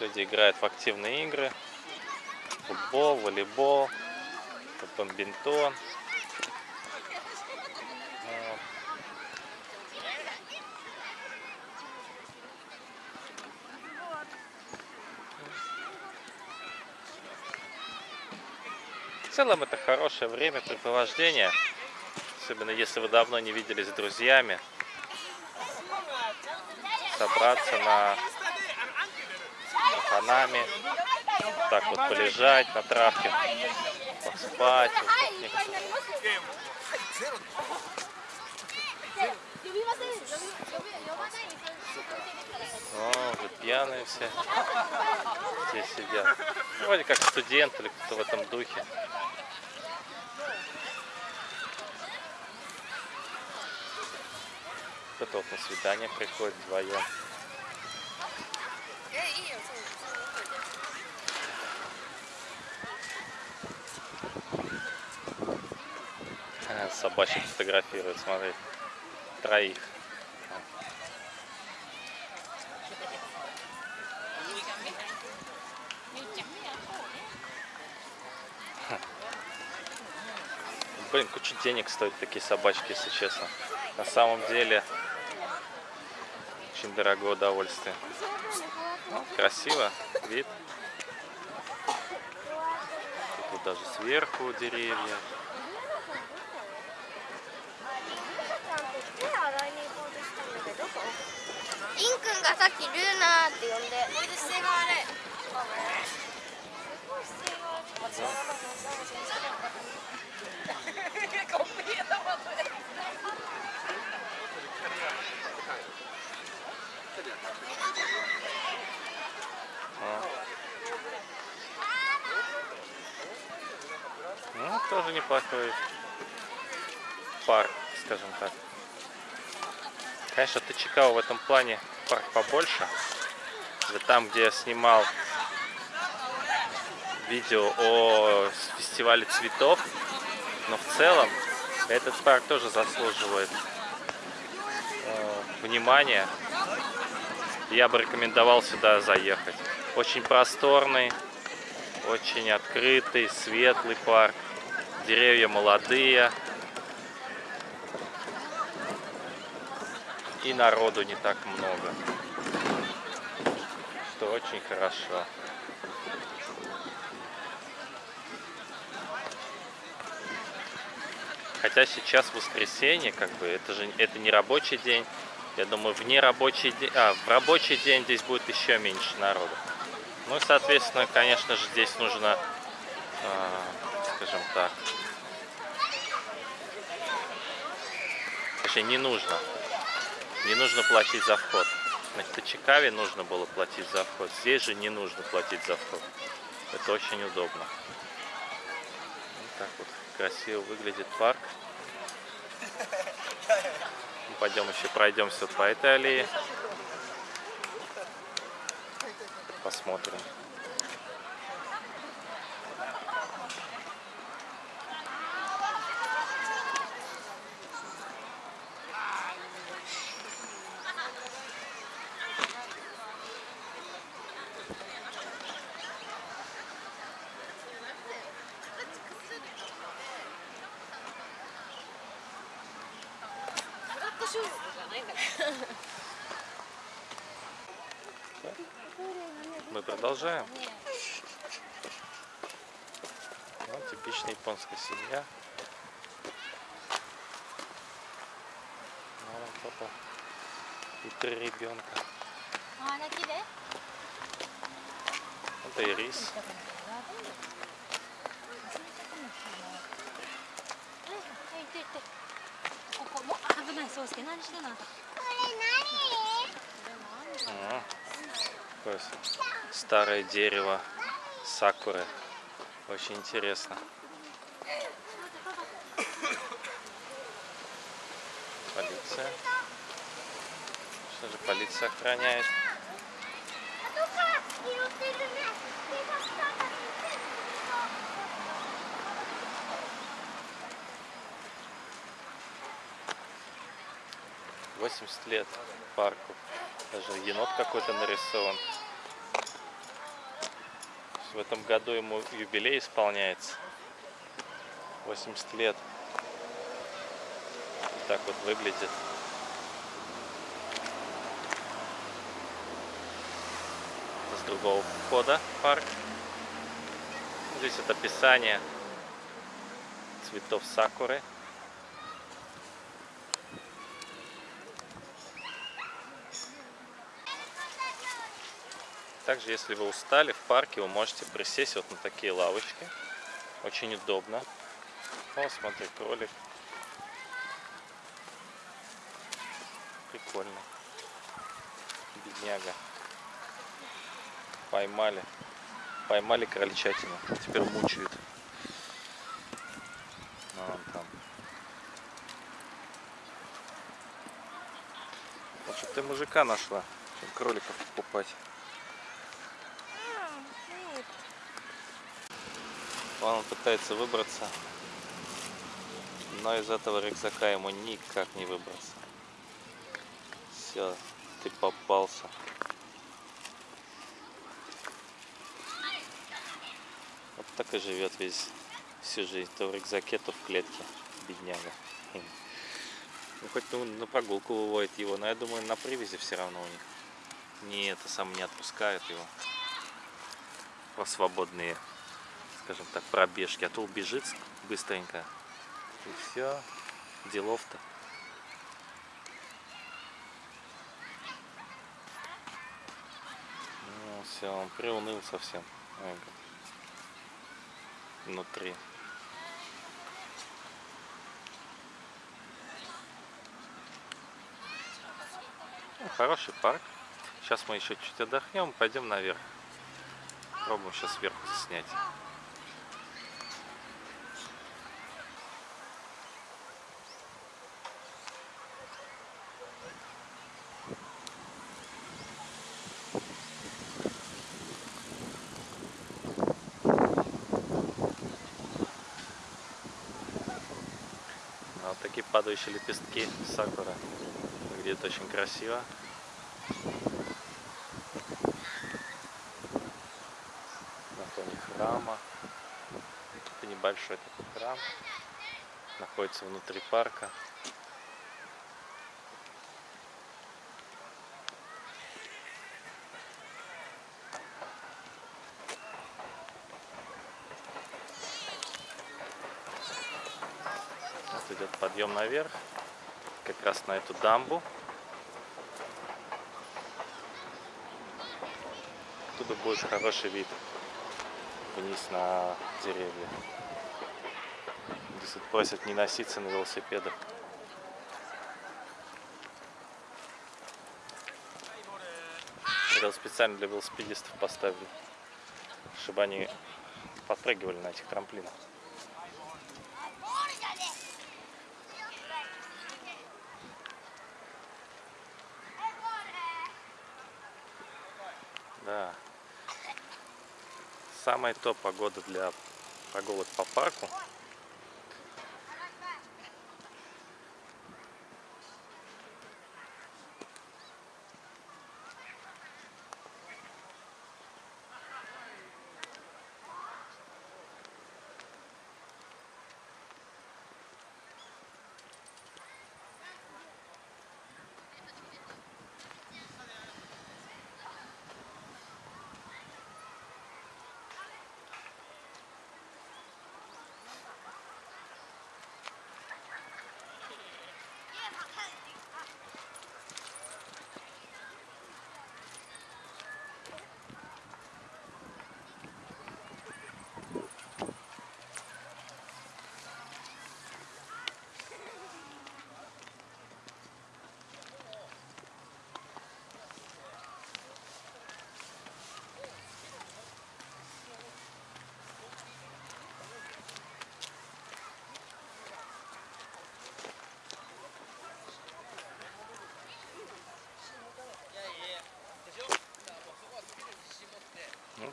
Люди играют в активные игры. Футбол, волейбол, бадминтон. Вот. В целом это хорошее времяпрепровождение, особенно если вы давно не виделись с друзьями, собраться на, пацанами. Так вот полежать на травке, поспать. Уже пьяные все здесь сидят. Вроде как студент или кто-то в этом духе. Кто-то вот на свидание приходит вдвоем. Собачек фотографируют, смотри. Троих. Блин, куча денег стоят такие собачки, если честно. На самом деле, очень дорогое удовольствие. Красиво, вид. Тут даже сверху деревья. んがさっきルーナーって呼んでこれで姿勢が悪いすごい姿勢が悪い間違わなかった Ну, тоже неплохой парк, скажем так. Конечно, Тачикава в этом плане парк побольше. Там, где я снимал видео о фестивале цветов, но в целом этот парк тоже заслуживает э, внимания. Я бы рекомендовал сюда заехать. Очень просторный, очень открытый, светлый парк. Деревья молодые. И народу не так много. Что очень хорошо. Хотя сейчас воскресенье, как бы, это же это не рабочий день. Я думаю, вне рабочий день, а, в рабочий день здесь будет еще меньше народу. Ну и, соответственно, конечно же, здесь нужно, а, скажем так, точнее, не нужно, не нужно платить за вход. На Тачикаве нужно было платить за вход, здесь же не нужно платить за вход. Это очень удобно. Вот так вот красиво выглядит парк. Пойдем еще пройдемся по этой аллее. Посмотрим. Мы Продолжаем. Вот типичная японская семья. Мама, папа и три ребенка. Это и рис. А, старое дерево сакуры. Очень интересно. Полиция. Что же полиция охраняет? Восемьдесят лет парку. Даже енот какой-то нарисован. В этом году ему юбилей исполняется. 80 лет. Так вот выглядит. с другого входа парк. Здесь это описание цветов сакуры. Также, если вы устали в парке, вы можете присесть вот на такие лавочки. Очень удобно. О, смотри, кролик. Прикольно. Бедняга. Поймали. Поймали крольчатину. Теперь мучают. Вон там. Лучше ты мужика нашла, чем кроликов покупать. Вон он пытается выбраться, но из этого рюкзака ему никак не выбраться. Все, ты попался. Вот так и живет весь всю жизнь. То в рюкзаке, то в клетке. Бедняга. Ну хоть ну, на прогулку выводит его, но я думаю на привязи все равно у них. Не это сам не отпускают его. Про свободные, скажем так, пробежки. А то убежит быстренько. И все. Делов-то. Ну все, он приуныл совсем. Внутри. Ну, хороший парк. Сейчас мы еще чуть отдохнем, пойдем наверх. Пробуем сейчас сверху снять. Вот такие падающие лепестки сакура. Выглядит очень красиво. На фоне храма. Это небольшой такой храм. Находится внутри парка. Вот идет подъем наверх, как раз на эту дамбу. Оттуда будет хороший вид вниз на деревья. Здесь просят не носиться на велосипедах. Это специально для велосипедистов поставили, чтобы они подпрыгивали на этих трамплинах. Самая топ погода для прогулок по парку.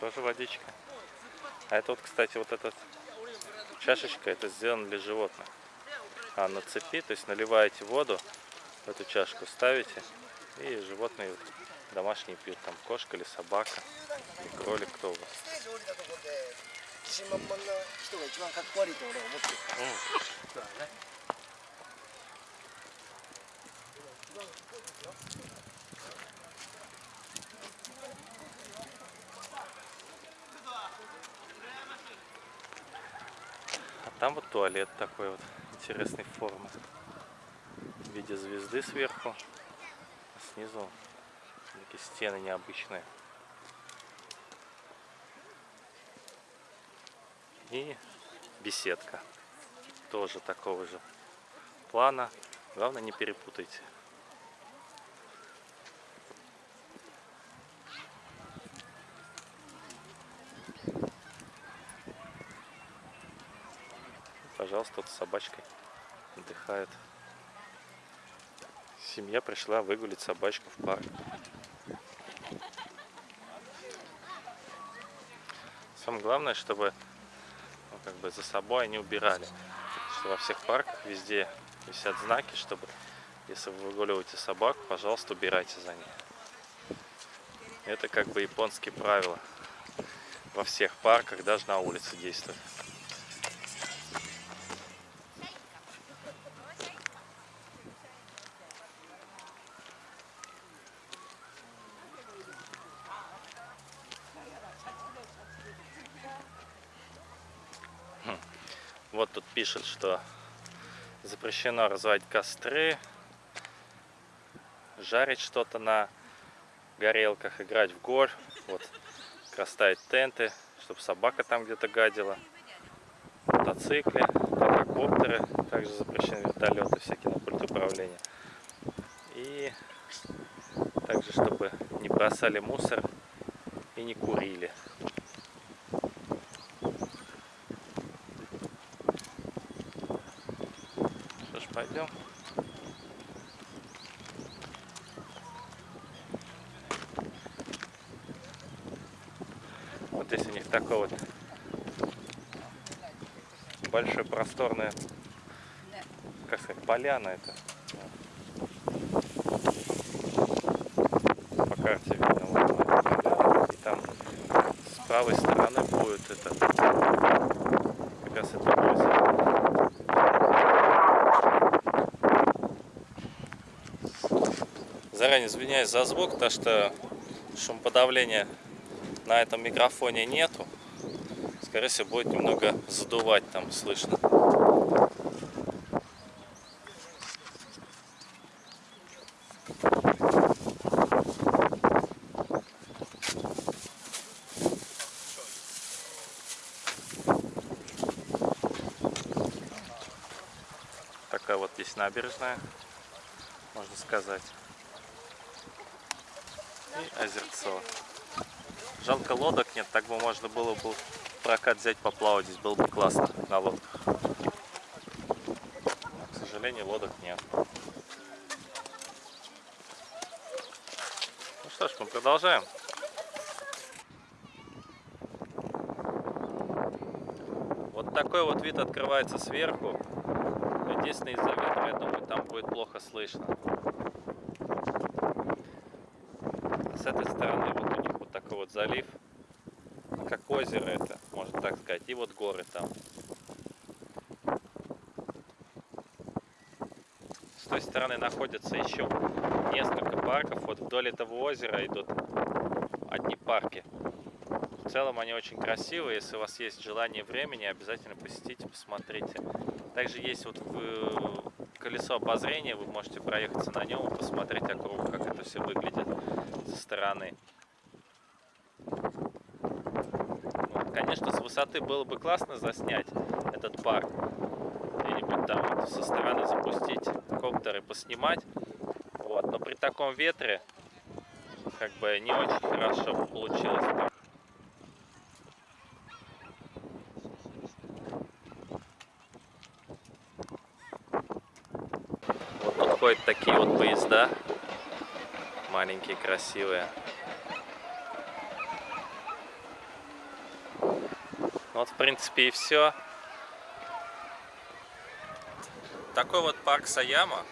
Тоже водичка. А это вот, кстати, вот эта чашечка, это сделано для животных. А на цепи, то есть наливаете воду в эту чашку, ставите, и животные вот домашние пьют, там кошка или собака. И кролик кто у вас? ス там вот туалет такой вот интересной формы. В виде звезды сверху, а снизу такие стены необычные. И беседка. Тоже такого же плана. Главное не перепутайте. Пожалуйста, вот с собачкой отдыхает. Семья пришла выгулить собачку в парк. Самое главное, чтобы ну, как бы за собой они убирали. Что во всех парках везде висят знаки, чтобы если вы выгуливаете собаку, пожалуйста, убирайте за ней. Это как бы японские правила. Во всех парках, даже на улице действуют. Вот тут пишет, что запрещено разводить костры, жарить что-то на горелках, играть в гольф, вот, как раз ставить тенты, чтобы собака там где-то гадила, мотоциклы, квадрокоптеры, также запрещены вертолеты всякие на пульт управления. И также, чтобы не бросали мусор и не курили. Что ж, пойдем. Вот здесь у них такой вот большой просторная, как сказать, поляна это. По карте видно вот. И там с правой стороны будет это как раз это озеро. Заранее извиняюсь за звук, потому что шумоподавления на этом микрофоне нету. Скорее всего, будет немного задувать там, слышно. Такая вот здесь набережная, можно сказать. И озерцо. Жалко лодок нет, так бы можно было бы прокат взять поплавать, здесь было бы классно на лодках. Но, к сожалению, лодок нет. Ну что ж, мы продолжаем. Вот такой вот вид открывается сверху. Единственное, из-за ветра, я думаю, там будет плохо слышно. С этой стороны вот у них вот такой вот залив. Как озеро это, можно так сказать. И вот горы там. С той стороны находится еще несколько парков. Вот вдоль этого озера идут одни парки. В целом они очень красивые. Если у вас есть желание времени, обязательно посетите, посмотрите. Также есть вот в- колесо обозрения, вы можете проехаться на нем и посмотреть округу, как это все выглядит со стороны. Вот, конечно, с высоты было бы классно заснять этот парк. Где-нибудь там вот со стороны запустить коптер и поснимать. Вот, но при таком ветре как бы не очень хорошо получилось. Вот тут ходят такие вот поезда. Маленькие, красивые. Вот, в принципе, и все. Такой вот парк Саяма.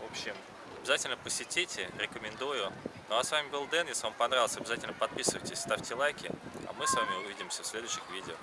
В общем, обязательно посетите, рекомендую. Ну а с вами был Дэн. Если вам понравилось, обязательно подписывайтесь, ставьте лайки. А мы с вами увидимся в следующих видео.